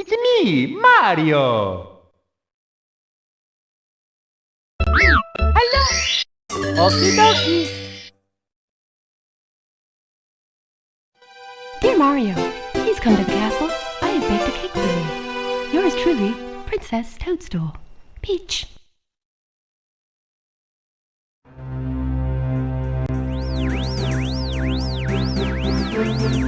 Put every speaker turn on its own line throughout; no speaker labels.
It's me, Mario!
Hello! Okie dokie!
Dear Mario, please come to the castle. I have baked a cake for you. Yours truly, Princess Toadstool. Peach.
해고!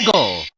해고!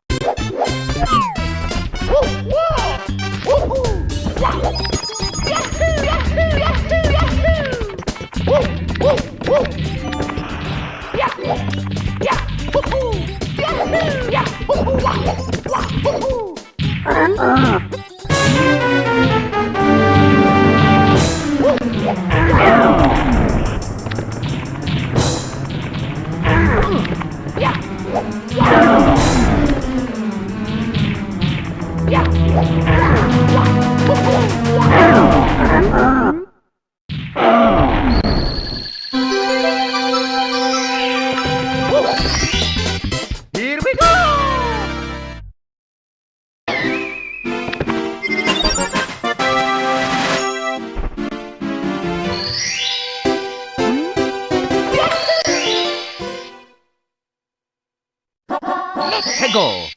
해고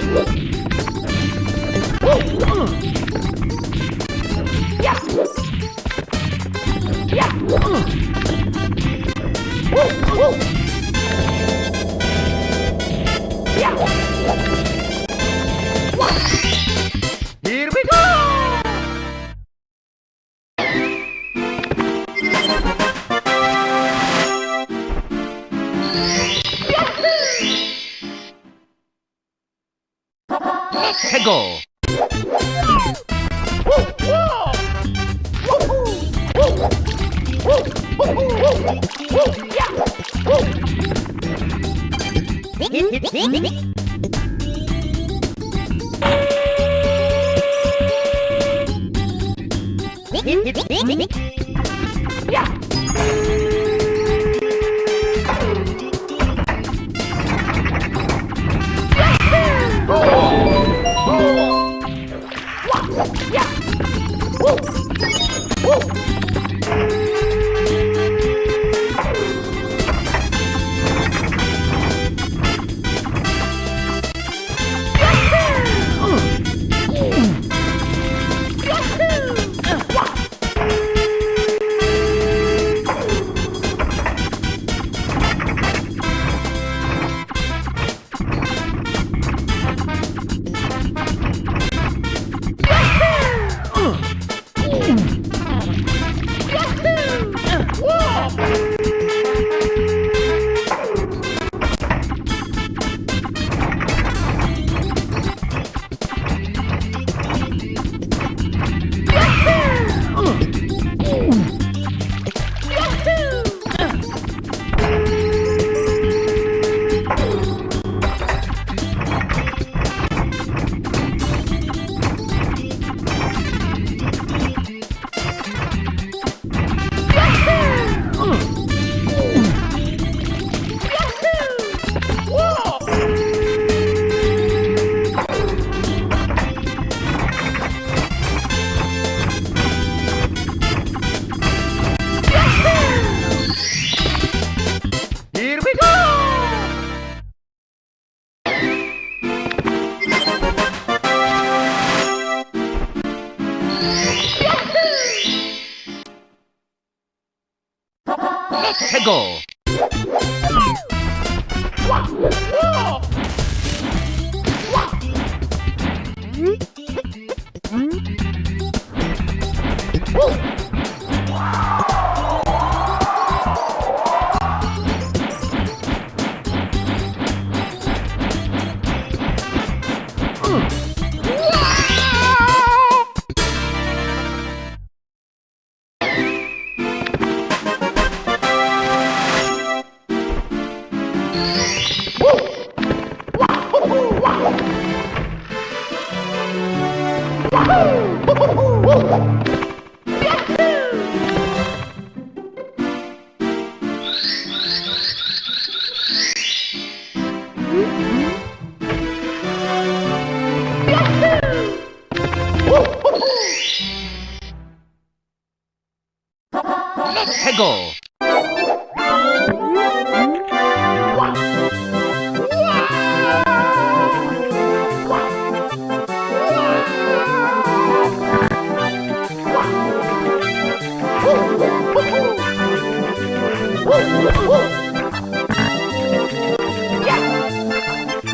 Yeah! Yeah! Beep, beep, beep, beep.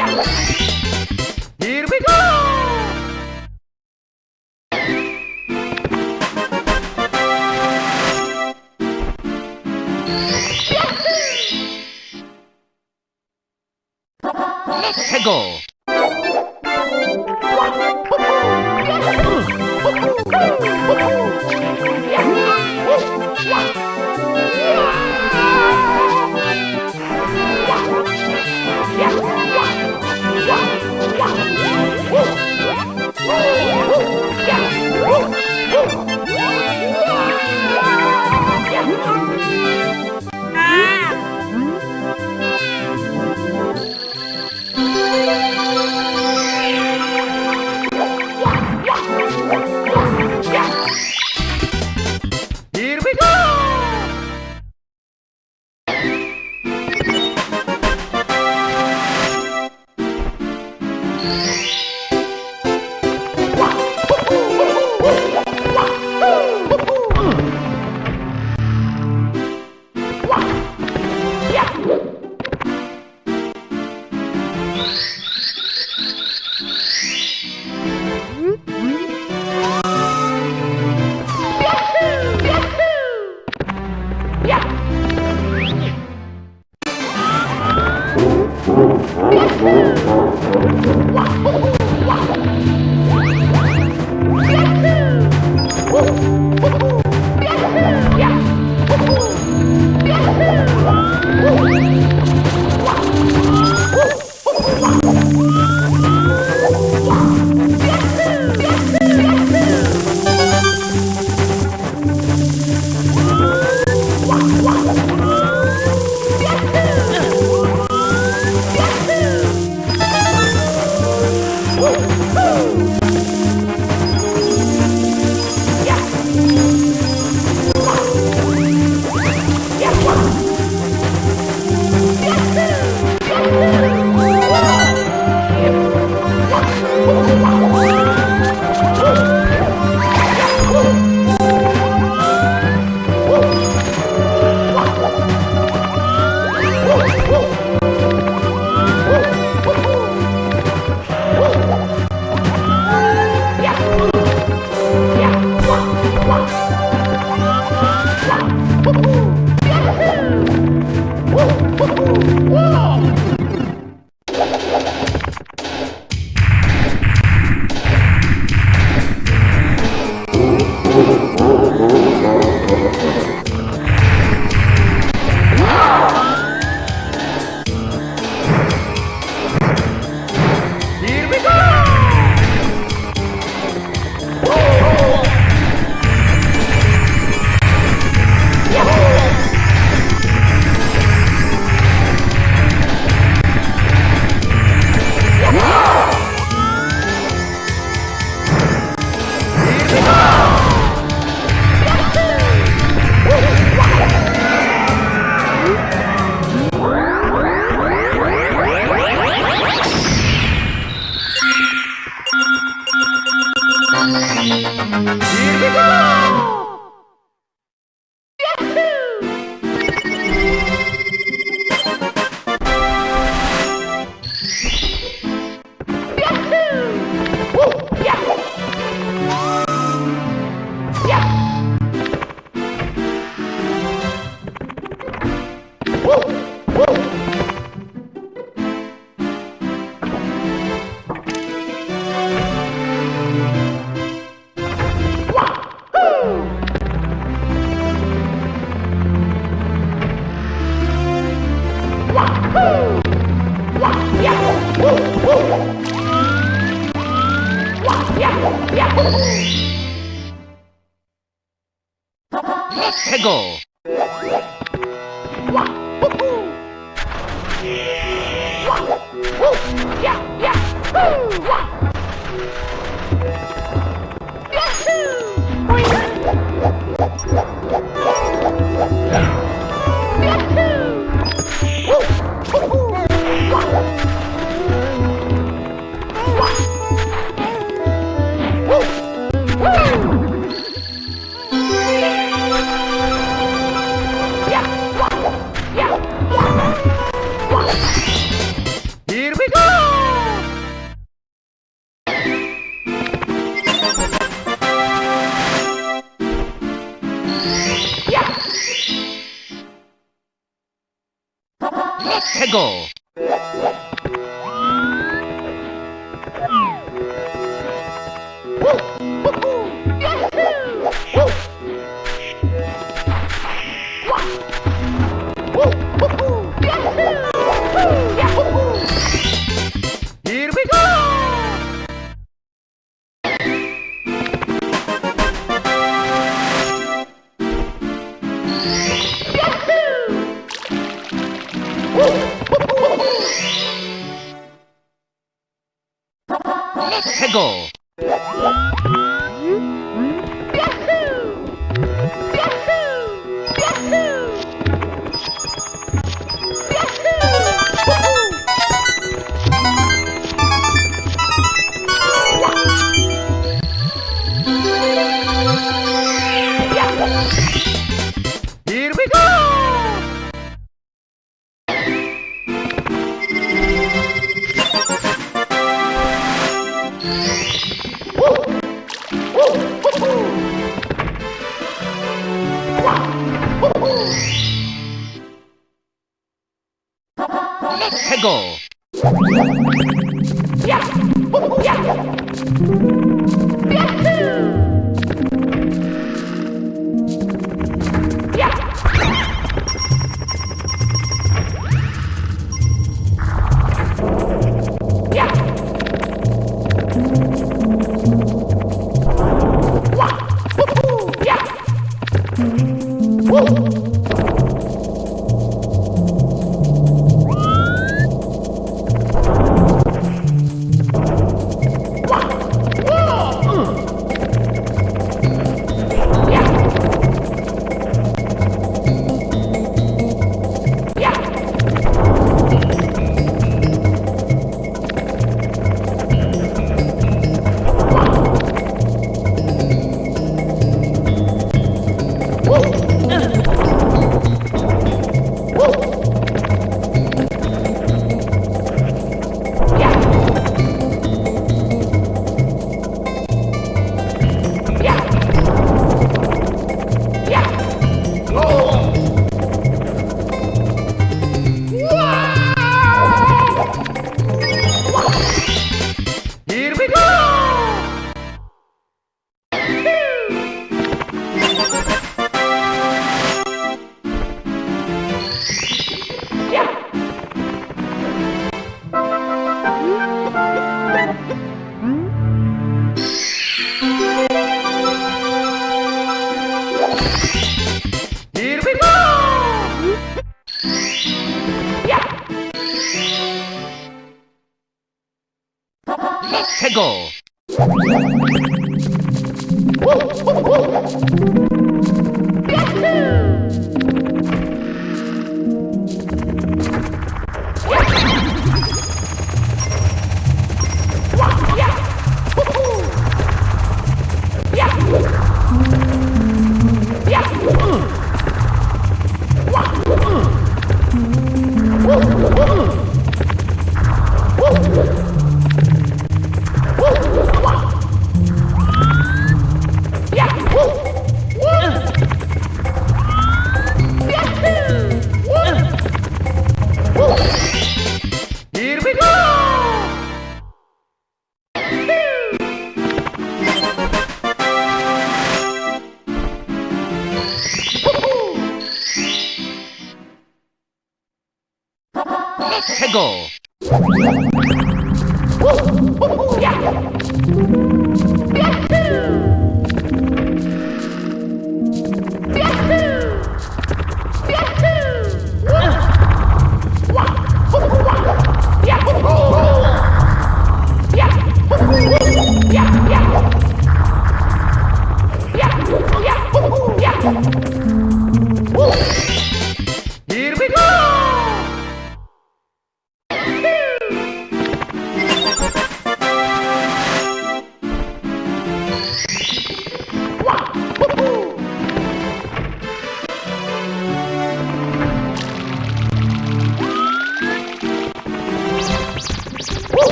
Here we go! 해고 Go! Yahoo!